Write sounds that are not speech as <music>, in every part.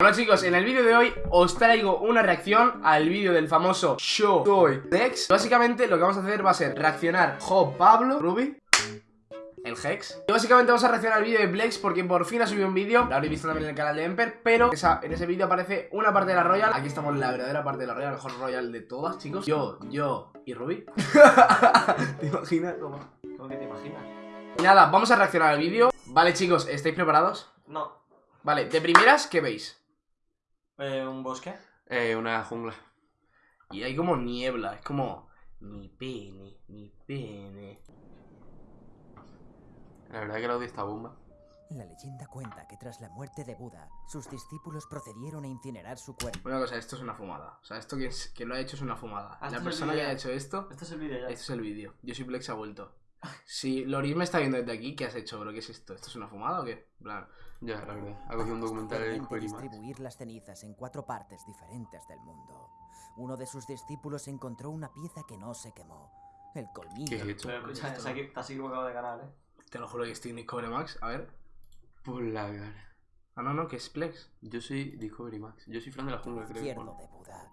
Bueno chicos, en el vídeo de hoy os traigo una reacción al vídeo del famoso Show Soy Dex Básicamente lo que vamos a hacer va a ser reaccionar Jo Pablo, Ruby el Hex Y básicamente vamos a reaccionar al vídeo de Blex porque por fin ha subido un vídeo Lo habréis visto también en el canal de Emper Pero esa, en ese vídeo aparece una parte de la Royal Aquí estamos en la verdadera parte de la Royal, la mejor Royal de todas chicos Yo, yo y Ruby <laughs> ¿Te imaginas cómo? ¿Cómo que te imaginas? Y nada, vamos a reaccionar al vídeo Vale chicos, ¿estáis preparados? No. Vale, de primeras, ¿qué veis? Eh, ¿Un bosque? Eh, una jungla. Y hay como niebla, es como... Mi pene, mi pene... La verdad que el audio está bomba. La leyenda cuenta que tras la muerte de Buda, sus discípulos procedieron a incinerar su cuerpo. Una cosa, esto es una fumada. O sea, esto que, es, que lo ha hecho es una fumada. Ah, la es persona que ha hecho esto, Este es el vídeo ya. este es el vídeo. Yo soy Plex ha vuelto. Si Loris me está viendo desde aquí, ¿qué has hecho, bro? ¿Qué es esto? ¿Esto es una fumada o qué? En plan, Ya, la verdad. Ha cogido un documental de distribuir las cenizas en cuatro partes diferentes del mundo. Uno de sus discípulos encontró una pieza que no se quemó. El colmillo. ¿Qué es esto? Pero escucha, equivocado de canal, eh. te lo juro que estoy en Discovery Max. A ver. Por la cara. Ah, no, no, que es Plex. Yo soy Discovery Max. Yo soy fan de la jungla, creo que izquierdo pone. de Buda.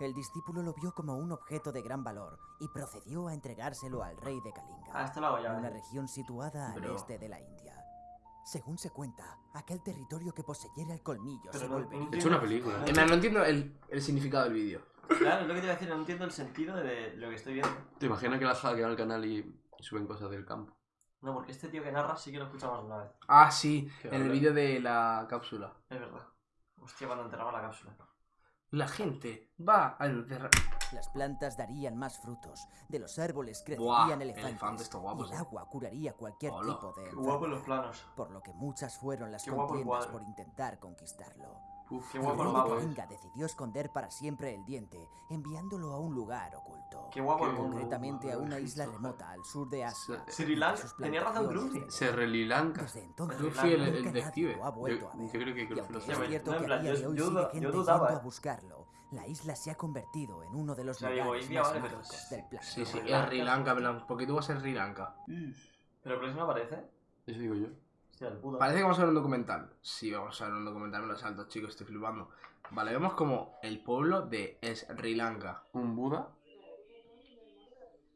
El discípulo lo vio como un objeto de gran valor y procedió a entregárselo al rey de Kalinga. Ah, esto lo una eh. región situada al este de la India. Según se cuenta, aquel territorio que poseyera el colmillo Pero se no- volvería... no He hecho una película. Plan, no entiendo el, el significado del vídeo. Claro, es lo que te iba a decir, no entiendo el sentido de lo que estoy viendo. ¿Te imaginas que la hackean al canal y suben cosas del campo? No, porque este tío que narra sí que lo escuchamos una vez. Ah, sí, Qué en el vídeo de la cápsula. Es verdad. Hostia, cuando enterramos la cápsula. La gente va a enterrar... Las plantas darían más frutos, de los árboles Buah, crecerían elefantes, elefantes, estos guapos, y el eh. agua curaría cualquier Hola, tipo de Qué guapo los enfermedad, planos. por lo que muchas fueron las Qué guapo contiendas por intentar conquistarlo. Uf, Qué El guapo el eh. Kalinga decidió esconder para siempre el diente, enviándolo a un lugar oculto. Qué guapo el concretamente a una isla remota al sur de Asia. Sri Lanka. Tenía razón de Se relilanca. Desde entonces, Gruffy, el- detective. lo ha vuelto a Yo, yo creo que lo es sabe. cierto no, que a día de hoy sigue gente yendo a eh. buscarlo, la isla se ha convertido en uno de los lugares más mágicos del planeta. Sí, sí, Sri es Lanka. Sri Lanka, ¿por qué tú vas a Sri Lanka? Pero el próximo aparece. Eso digo yo. Hostia, el puto. Parece que vamos a ver un documental. Sí, vamos a ver un documental, me lo salto, chicos, estoy flipando. Vale, vemos como el pueblo de Sri Lanka. Un Buda.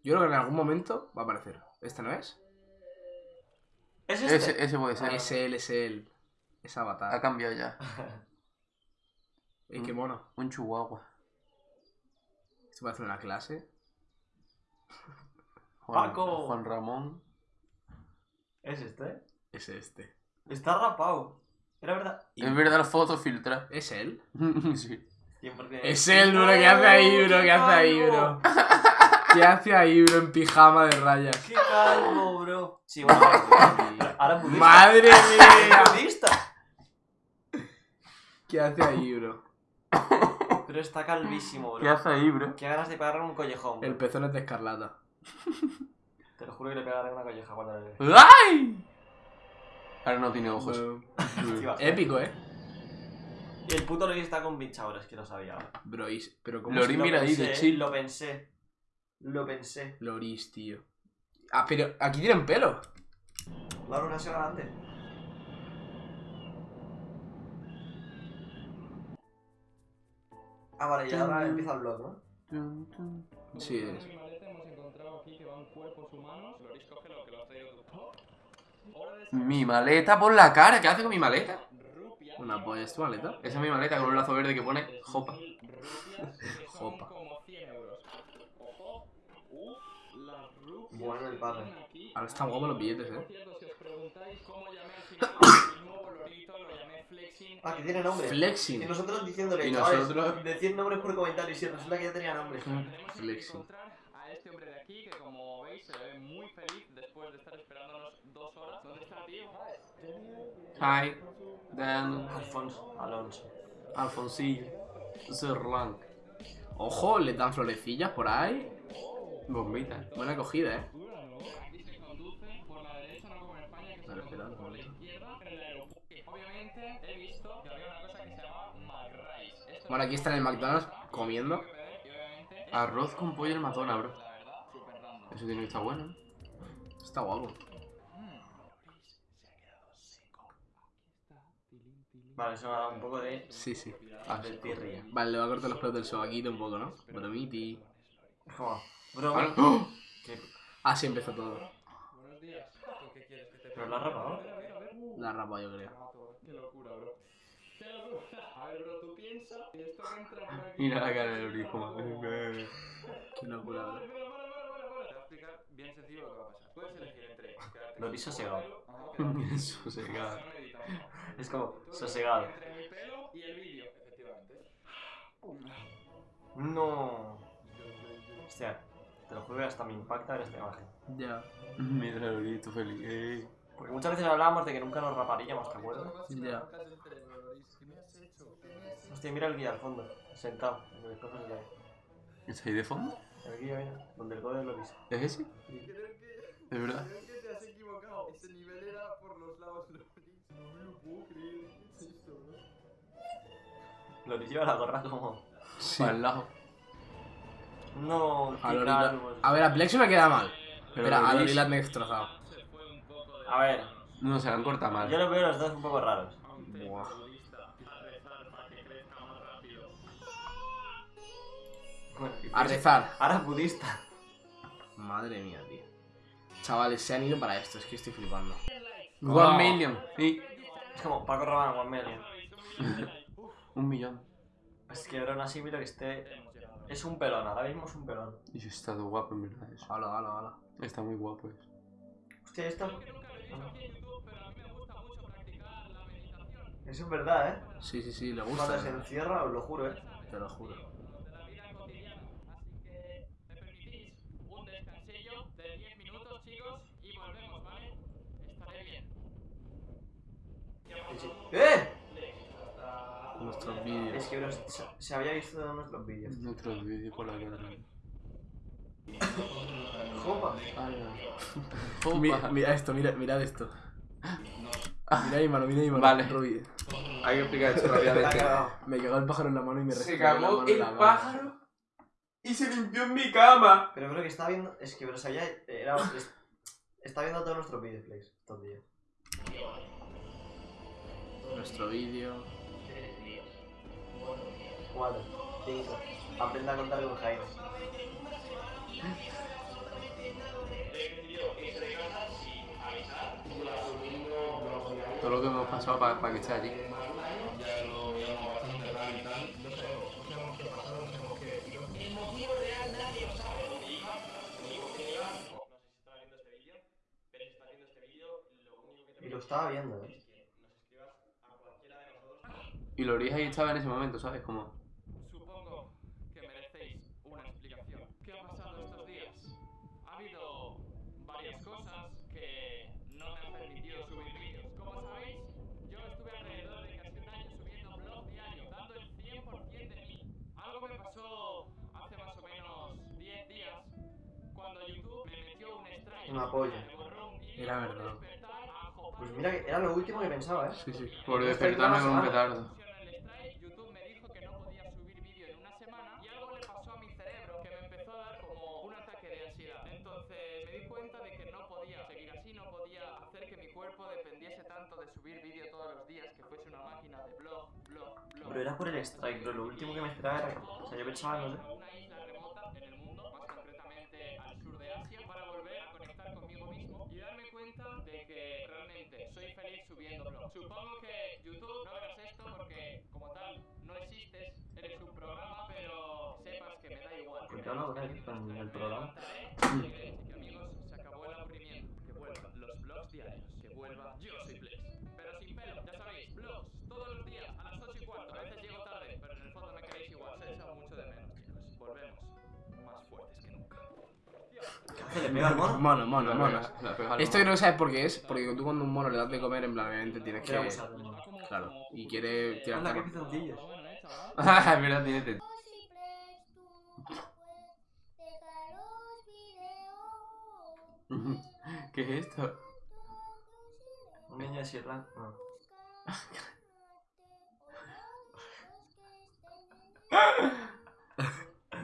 Yo creo que en algún momento va a aparecer. ¿Este no es? ¿Es este? Ese, ese puede ser. Es él, es él. Es Ha Avatar. cambiado ya. <laughs> Ey, qué mono. Un chihuahua. Esto parece una clase. Juan, Paco. Juan Ramón. ¿Es este? Es este. Está rapado. Era verdad. Y- Es verdad la foto filtra. ¿Es él? <laughs> sí. 100%. Es él, bro. ¿Qué hace ahí, bro? ¿Qué hace ahí, bro? ¿Qué hace ahí, bro? En pijama de rayas. ¡Qué calvo, bro! Sí, bueno, ahora <laughs> budista. ¡Madre mía! ¡Es budista! ¿Qué hace ahí, bro? Pero está calvísimo, bro. ¿Qué hace ahí, bro? Qué ganas de pegarle un collejón, bro. El pezón es de escarlata. Te lo juro que le pegaré una colleja cuando le... ¡Ay! Ahora no tiene ojos. <laughs> Épico, ¿eh? Y el puto Lori está con bichadores, que lo sabía. ahora. Bro, pero ¿cómo Lori, se- Lo mira ahí, de chill. Lo pensé. Lo pensé. Loris, tío. Ah, pero aquí tienen pelo. La luna se grande. Ah, vale, y ahora empieza el vlog, ¿no? Tum, tum. Sí, es. hemos encontrado aquí que van cuerpos humanos. Loris, coge lo que lo has traído tú. Mi maleta por la cara. ¿Qué hace con mi maleta? rupia. Una polla, ¿es tu maleta? Esa es mi maleta con un lazo verde que pone Jopa. Rupias que son Jopa. como 100 euros. Ojo. Las rupias Bueno, el padre. Ahora están guapos los billetes, eh. cierto, si os preguntáis cómo llamé al <coughs> final el nuevo lorito, lo llamé Flexing. Ah, que tiene nombre. Y Flexing. nosotros diciéndole, Y nosotros- decid nombres por comentarios y resulta que ya tenía nombre. Flexing. a este hombre de aquí que como veis se ve muy feliz después de estar esperándonos dos horas. ¿Dónde está, tío? Hi. Dan. Alfonso. Alonso. Alfonsillo. Zerlang. Ojo, le dan florecillas por ahí. Bombita. Buena acogida, eh. Vale, espera, vale. Bueno, aquí está en el McDonald's comiendo. Arroz con pollo en Madonna, bro. Eso tiene que estar bueno. ¿eh? Está guapo. Mm, Loris se ha quedado seco. Aquí está, tilín, tilín. Vale, eso me ha dado un poco de. Sí, sí. de tirria. Vale, le va a cortar los pelos del sobaquito un poco, ¿no? Bromiti. Es como. Bro, ¡Oh! ¿qué? Así empezó todo. Buenos días. ¿Tú qué quieres que te Pero la ropa, ¿no? La rapa, yo creo. Mato, Qué locura, bro. Qué locura. A ver, bro, tú piensas y esto va a entrar por aquí. Mira la cara del como... Qué locura, bro. Te voy a explicar bien sencillo lo que va a pasar. Puedes elegir entre Lo vi sosegado. Sosegado. Es como, sosegado. Entre mi pelo y el vídeo, efectivamente. No. Hostia, te lo juro que hasta me impacta ver esta imagen. Ya. Mira el Uri, tú feliz. Porque muchas veces hablábamos de que nunca nos raparíamos, ¿te acuerdas? Ya. Hostia, mira el guía al fondo, sentado, en el. ¿Está ahí de fondo? El guía, mira, donde el código lo viste. ¿Es ese? ¿De verdad? Lo lleva la gorra como. Sí. Para el lado. No, A, ver, a Plexo me queda mal. Pero Pero a Lorilat me he destrozado. A ver, No, se la han cortado mal. yo lo veo los dos un poco raros. Buah. Bueno, y A rezar. Ahora budista. Madre mía, tío. Chavales, se han ido para esto, es que estoy flipando. One million. Sí. Es como Paco Rabanne, One Million. <laughs> Un millón. Es que ahora así mira que esté. Es un pelón, ahora mismo es un pelón. Y yo he estado guapo en verdad eso. Hala, hala, hala. Está muy guapo eso. Hostia, esto. Eso es verdad, ¿eh? Sí, sí, sí, le Cuando gusta. se encierra, os lo juro, ¿eh? Te lo juro. un descansillo de 10 minutos, chicos, y volvemos, ¿vale? Estaré bien. ¡Eh! Nuestros Es que bro, se, se había visto en nuestros vídeos. Otros vídeos por la cara. Jopa. Mira, mira esto, mira, mirad esto. Mira mi mano, mira mi mano. Vale. Rubi. Hay que explicar esto rápidamente. <laughs> Me cagó el pájaro en la mano y me Se cagó en el pájaro y se limpió en mi cama. Pero creo que está viendo. Es que bro, se había. Era, es- está viendo todos nuestros vídeos, Flex, estos días. Nuestro vídeo. 4, 5. Aprenda a contar con Jaime. Todo lo que hemos pasado para, que esté allí. Y lo estaba viendo, ¿eh? Y Loris ahí estaba en ese momento, ¿sabes? Como... Una polla. Era verdad. Pues mira, que era lo último que pensaba, ¿eh? Sí, sí. Por despertarme con un petardo. Pero era por el strike, pero lo último que me esperaba era. O sea, yo pensaba, no sé. a una isla remota en el mundo, más concretamente al sur de Asia, para volver a conectar conmigo mismo y darme cuenta de que realmente soy feliz subiendo blogs. Supongo que YouTube no verás esto porque como tal no existes, eres un programa, pero sepas que me da igual. ¿Por qué él con el programa? ¿Qué le pega al mono? Mono, mono, mono. Esto creo que sabes por qué es. Porque tú cuando a un mono le das de comer, en plan, obviamente tienes que. Claro. Y quiere Anda, tirarte. qué por- pizoncillos. Ah, es verdad, tiene <laughs> ¿Qué es esto? Un niño de Sierra. No. <laughs>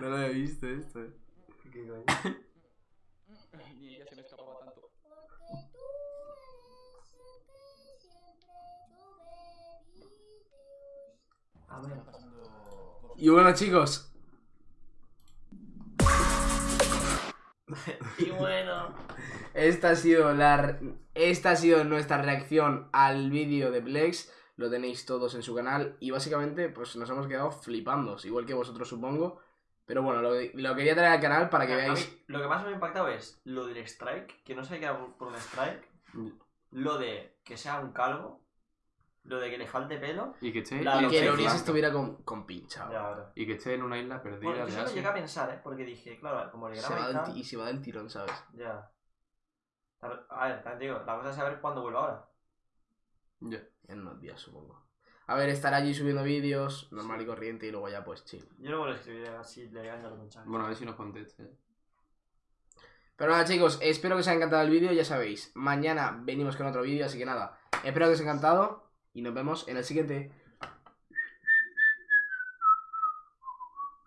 No lo he visto esto. eh. <laughs> ¿Qué coño? <laughs> Ni ella se me escapaba tanto. A ver. Y bueno, chicos, <laughs> Y bueno. esta ha sido la esta ha sido nuestra reacción al vídeo de Plex. Lo tenéis todos en su canal y básicamente pues nos hemos quedado flipando, igual que vosotros supongo. Pero bueno, lo, lo quería traer al canal para que A veáis mí, lo que más me ha impactado es lo del strike, que no sé qué era por un strike. Lo de que sea un calvo. Lo de que le falte pelo. Y que esté, La y que esté el que Oris flanco. estuviera con, con pinchado. Ya, ahora. y que esté en una isla perdida Bueno, yo lo llegué a pensar, ¿eh? Porque dije, claro, como le Se graba va y tal. se va del tirón, ¿sabes? Ya. A ver, también te digo, la cosa es saber cuándo vuelve ahora. Ya. En unos días, supongo. A ver, estará allí subiendo vídeos, normal y corriente, y luego ya pues chill. Yo luego le escribiré así, le engaño los mensajes. Bueno, a ver si nos conteste. Pero nada, chicos, espero que os haya encantado el vídeo, ya sabéis. Mañana venimos con otro vídeo, así que nada. Espero que os haya encantado y nos vemos en el siguiente.